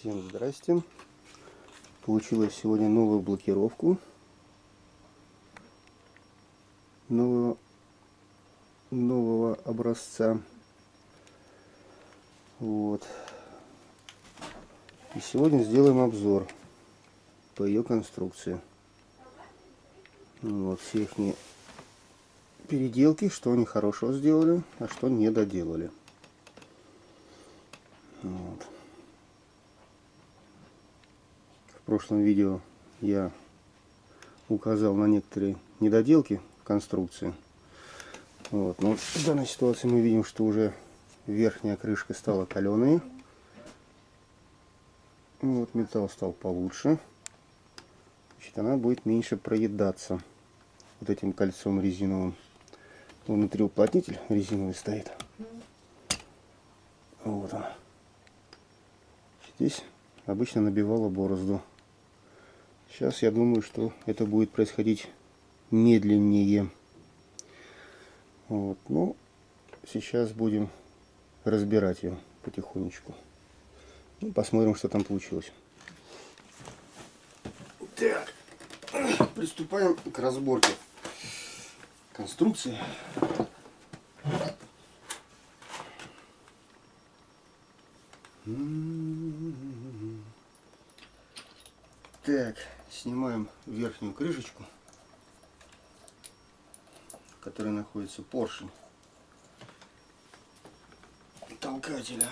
Всем здрасте. Получилось сегодня новую блокировку. Нового, нового образца. Вот. И сегодня сделаем обзор по ее конструкции. Вот все их переделки, что они хорошо сделали, а что не доделали. Вот. В прошлом видео я указал на некоторые недоделки конструкции. Вот. Но в данной ситуации мы видим, что уже верхняя крышка стала каленой. Вот металл стал получше. Значит, она будет меньше проедаться вот этим кольцом резиновым. Внутри уплотнитель резиновый стоит. Вот он. Здесь обычно набивала борозду. Сейчас я думаю, что это будет происходить медленнее. Вот. Ну, сейчас будем разбирать ее потихонечку. Ну, посмотрим, что там получилось. Так, приступаем к разборке конструкции. Так, снимаем верхнюю крышечку, в которой находится поршень толкателя.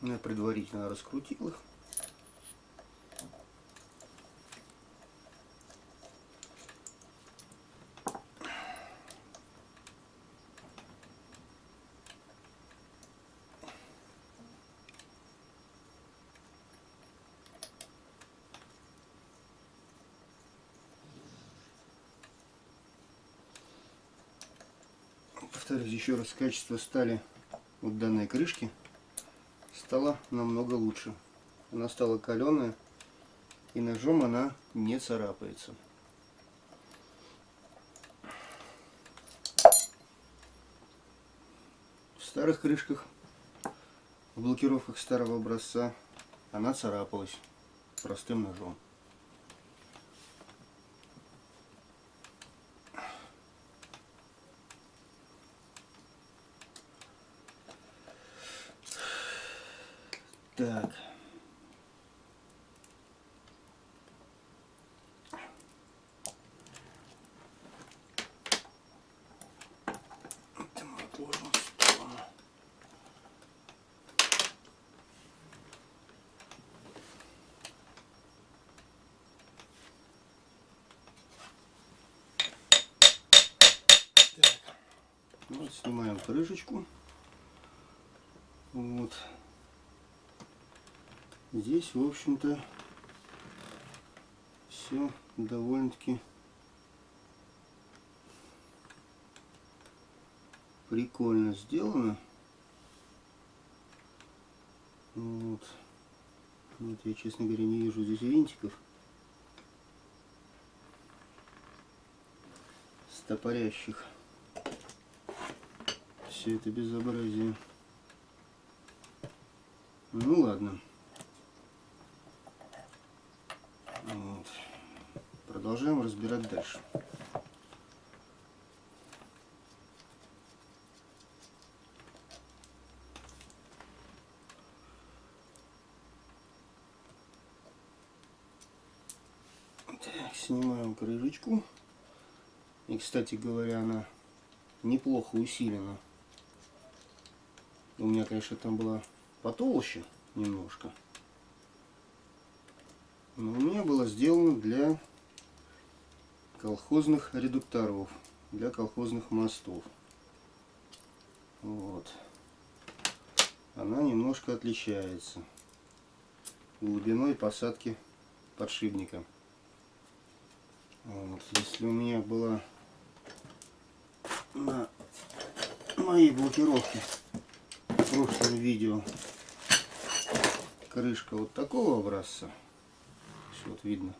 Я предварительно раскрутил их. Повторюсь еще раз, качество стали вот данной крышки стало намного лучше. Она стала каленая и ножом она не царапается. В старых крышках, в блокировках старого образца она царапалась простым ножом. Так. Вот снимаем крышечку. Вот. Здесь, в общем-то, все довольно-таки прикольно сделано. Вот. Вот я, честно говоря, не вижу здесь винтиков. Стопорящих. Все это безобразие. Ну ладно. Продолжаем разбирать дальше. Так, снимаем крышечку. И, кстати говоря, она неплохо усилена. У меня, конечно, там была потолще немножко. Но у меня было сделано для колхозных редукторов, для колхозных мостов. Вот. Она немножко отличается глубиной посадки подшипника. Вот. Если у меня была на моей блокировке в прошлом видео крышка вот такого образца, вот видно,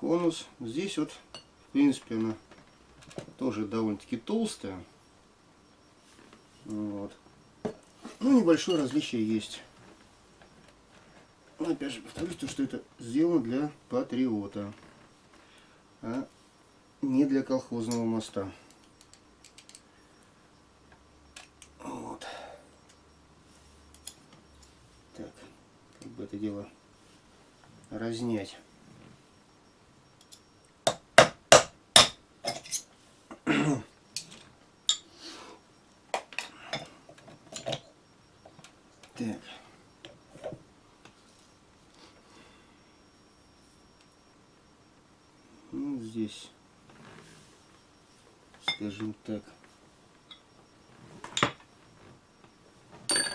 конус. Здесь вот, в принципе, она тоже довольно-таки толстая. Вот. Ну, небольшое различие есть. Но опять же повторюсь, то, что это сделано для патриота, а не для колхозного моста. Вот. Так, как бы это дело разнять. Так. Ну, здесь, скажем так,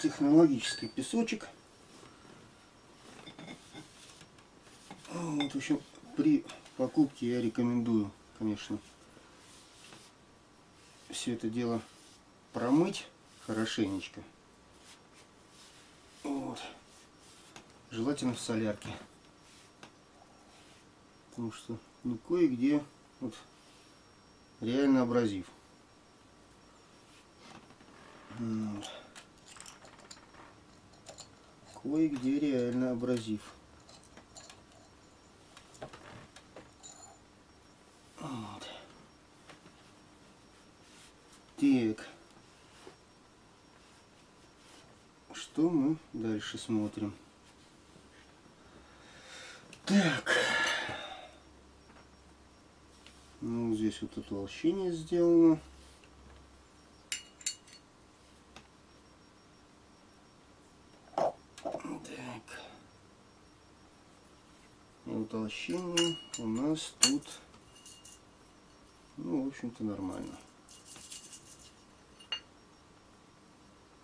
технологический песочек. Вот, в общем, при покупке я рекомендую, конечно, все это дело промыть хорошенечко. Вот. Желательно в солярке. Потому что ну, кое-где вот, реально абразив. Кое-где реально абразив. Вот. Так. Что мы дальше смотрим? Так. Ну, здесь вот утолщение сделано. Так. Утолщение у нас тут, ну, в общем-то, нормально.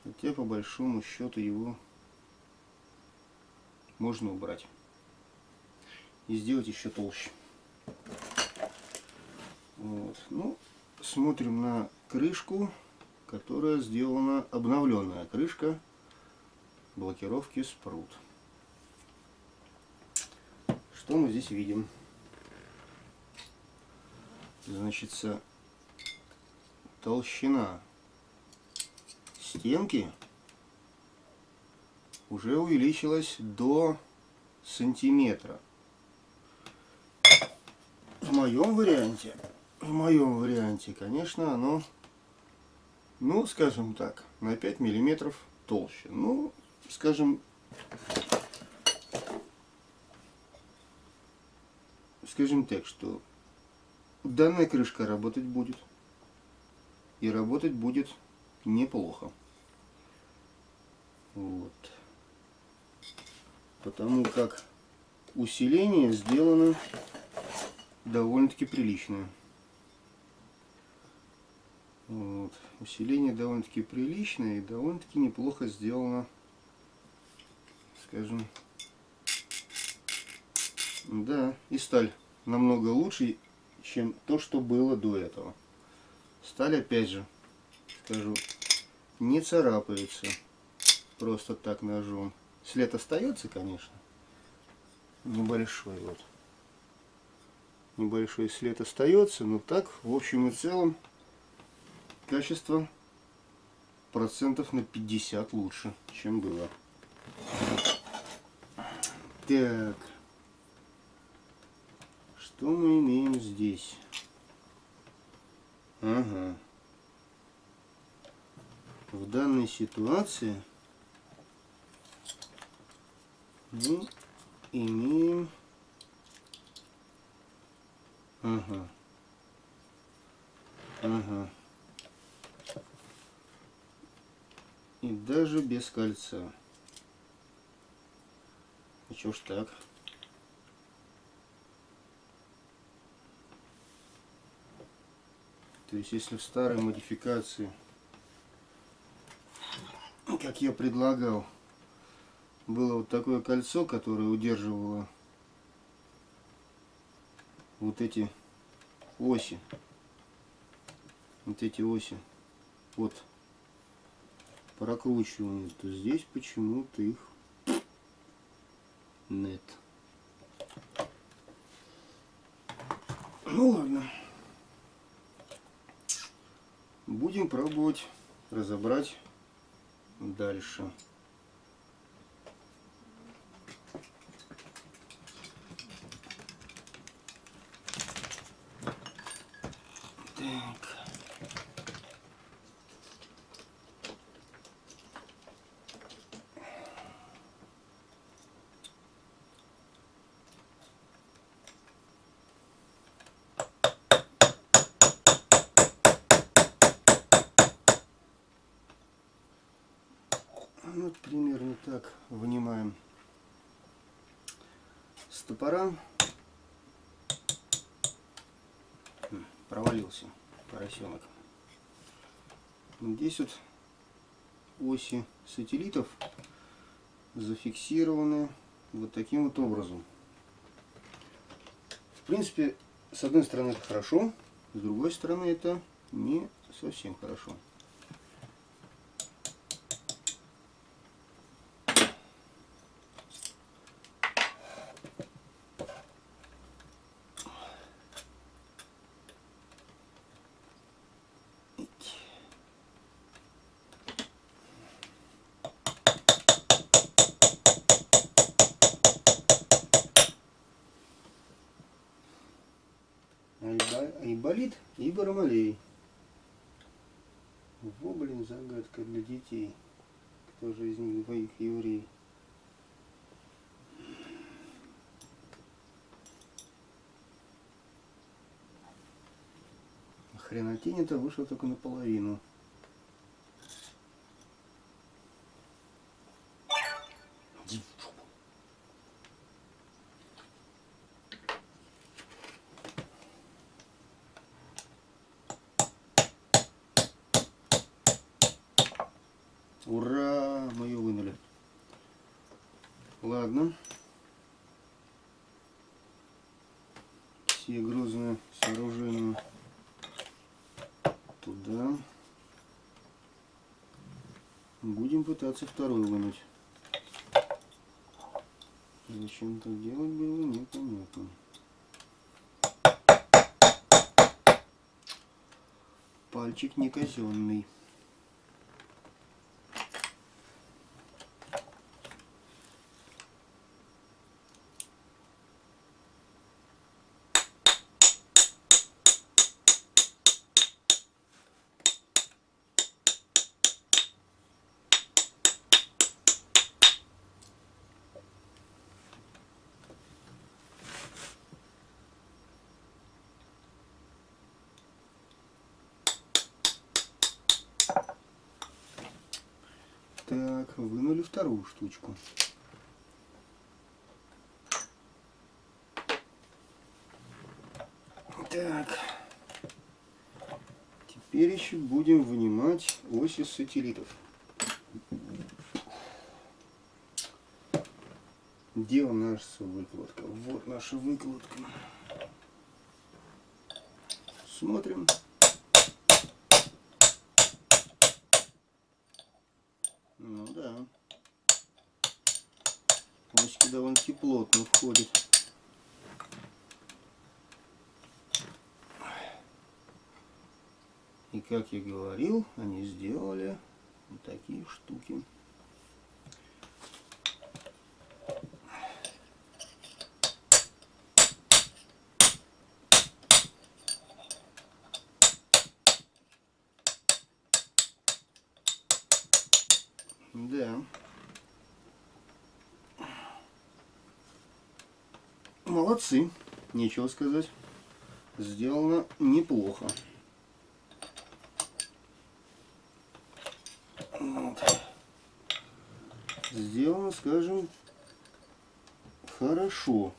Хотя, по большому счету, его можно убрать. И сделать еще толще. Вот. Ну, смотрим на крышку, которая сделана, обновленная крышка блокировки спрут. Что мы здесь видим? Значит, толщина стенки уже увеличилась до сантиметра. В моем варианте в моем варианте, конечно, оно, ну, скажем так, на 5 миллиметров толще. Ну, скажем, скажем так, что данная крышка работать будет. И работать будет неплохо. Вот. Потому как усиление сделано довольно-таки приличное. Вот. Усиление довольно-таки приличное и довольно-таки неплохо сделано, скажем. Да, и сталь намного лучше, чем то, что было до этого. Сталь, опять же, скажу, не царапается просто так ножом. След остается, конечно, небольшой вот. Небольшой след остается, но так, в общем и целом, качество процентов на 50 лучше, чем было. Так. Что мы имеем здесь? Ага. В данной ситуации мы имеем... Ага. Ага. И даже без кольца. И чё ж так? То есть, если в старой модификации, как я предлагал, было вот такое кольцо, которое удерживало вот эти оси, вот эти оси, вот прокручивание, то здесь почему-то их нет. Ну ладно. Будем пробовать разобрать дальше. Так. Вот примерно так вынимаем стопора. Провалился поросенок. Здесь вот оси сателлитов зафиксированы вот таким вот образом. В принципе, с одной стороны это хорошо, с другой стороны это не совсем хорошо. Айболит и Бармалей. Во, блин, загадка для детей. Кто же из них двоих еврей? Хренотень-то вышло только наполовину. Ура! Мы ее вынули. Ладно. Все грузные сооружения туда. Будем пытаться вторую вынуть. Зачем так делать было, непонятно. Пальчик не казенный. Так, вынули вторую штучку. Так. Теперь еще будем вынимать оси сателлитов. Где нас выкладка? Вот наша выкладка. Смотрим. Ну да. Осики довольно-таки плотно входит. И как я говорил, они сделали вот такие штуки. Да. Молодцы, нечего сказать. Сделано неплохо. Вот. Сделано, скажем, хорошо.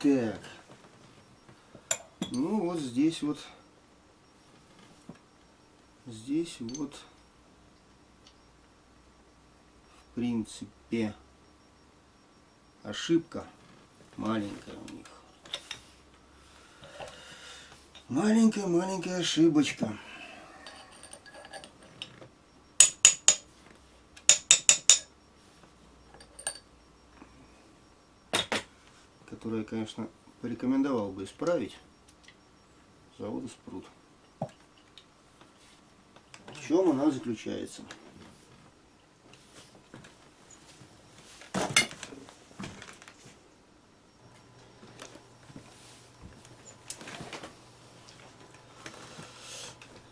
Так. Ну вот здесь вот, здесь вот, в принципе, ошибка маленькая у них. Маленькая-маленькая ошибочка. которая, конечно, порекомендовал бы исправить завода Спрут. В чем она заключается?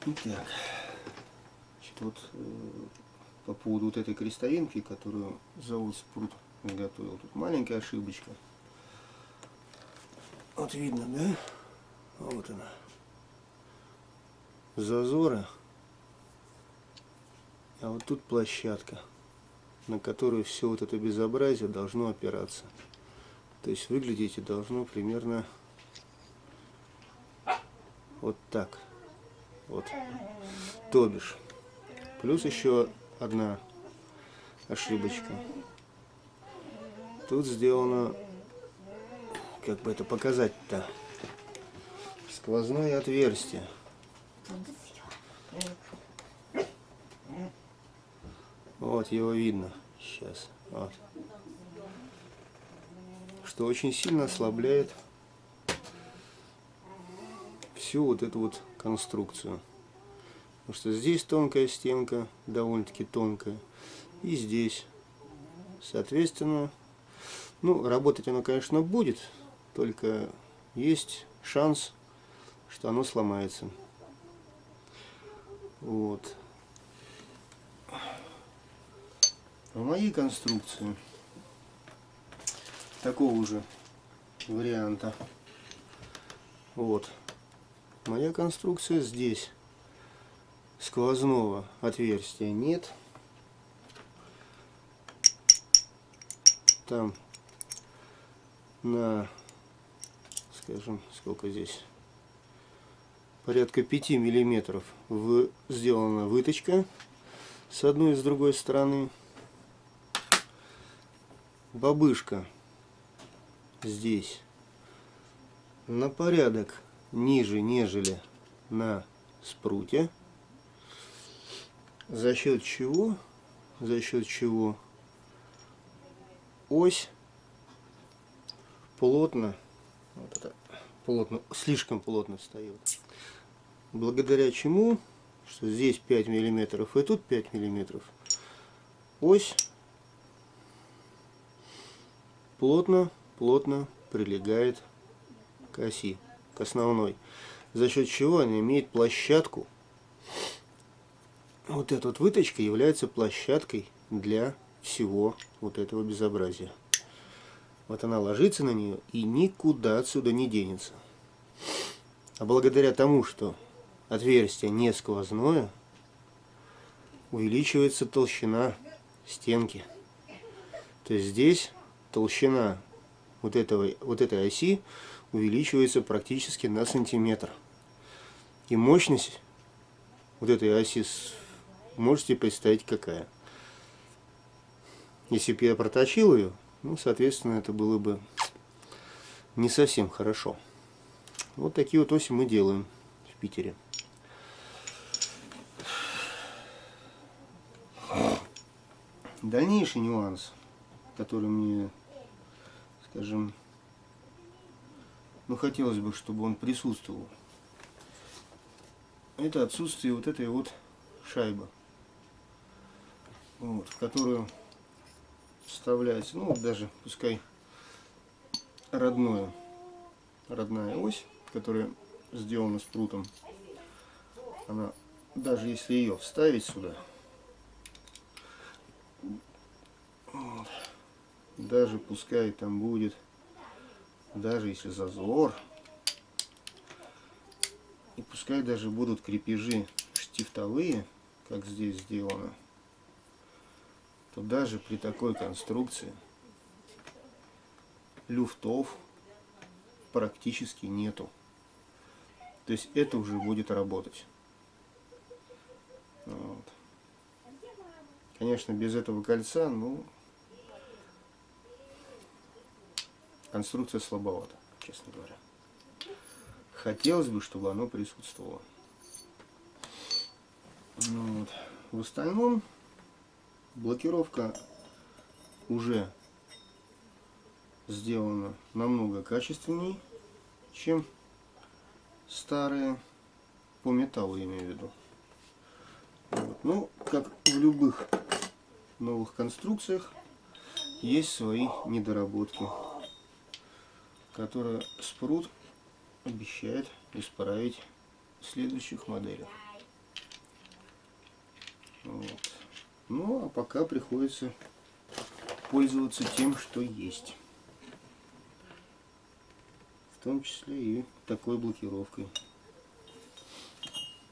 Итак, вот э, по поводу вот этой крестовинки, которую завод Спрут изготовил. Тут маленькая ошибочка. Вот видно, да? Вот она. Зазоры. А вот тут площадка, на которую все вот это безобразие должно опираться. То есть выглядеть должно примерно вот так. Вот. То бишь. Плюс еще одна ошибочка. Тут сделано, как бы это показать-то, сквозное отверстие. Вот его видно сейчас. Вот. Что очень сильно ослабляет всю вот эту вот конструкцию. Потому что здесь тонкая стенка, довольно-таки тонкая. И здесь. Соответственно, ну, работать оно, конечно, будет. Только есть шанс, что оно сломается. Вот. В моей конструкции такого же варианта. Вот. Моя конструкция здесь. Сквозного отверстия нет. Там на, скажем, сколько здесь, порядка 5 миллиметров в, сделана выточка с одной и с другой стороны. Бабышка здесь на порядок ниже, нежели на спруте. За счет чего? За счет чего ось плотно, вот это, плотно, слишком плотно встает. Благодаря чему, что здесь 5 миллиметров и тут 5 миллиметров, ось плотно, плотно прилегает к оси, к основной. За счет чего она имеет площадку. Вот эта вот выточка является площадкой для всего вот этого безобразия. Вот она ложится на нее и никуда отсюда не денется. А благодаря тому, что отверстие не сквозное, увеличивается толщина стенки. То есть здесь толщина вот, этого, вот этой оси увеличивается практически на сантиметр. И мощность вот этой оси можете представить какая. Если бы я проточил ее, ну, соответственно, это было бы не совсем хорошо. Вот такие вот оси мы делаем в Питере. Дальнейший нюанс, который мне, скажем, ну хотелось бы, чтобы он присутствовал, это отсутствие вот этой вот шайбы, вот, в которую вставляется, ну даже пускай родное, родная ось, которая сделана с прутом, она, даже если ее вставить сюда, вот, даже пускай там будет, даже если зазор, и пускай даже будут крепежи штифтовые, как здесь сделано, то даже при такой конструкции люфтов практически нету. То есть это уже будет работать. Вот. Конечно, без этого кольца, ну, конструкция слабовата, честно говоря. Хотелось бы, чтобы оно присутствовало. Вот. В остальном блокировка уже сделана намного качественней, чем старые, по металлу я имею в виду. Вот. Ну, как в любых новых конструкциях, есть свои недоработки, которые спрут обещает исправить в следующих моделях. Вот. Ну, а пока приходится пользоваться тем, что есть. В том числе и такой блокировкой.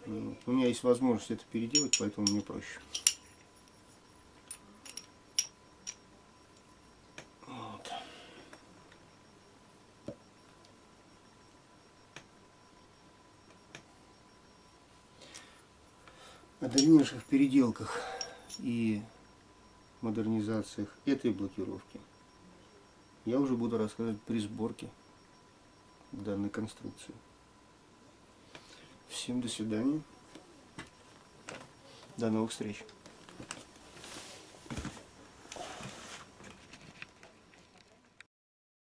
Вот. У меня есть возможность это переделать, поэтому мне проще. Вот. Дальнейших переделках и модернизациях этой блокировки я уже буду рассказывать при сборке данной конструкции. Всем до свидания. До новых встреч.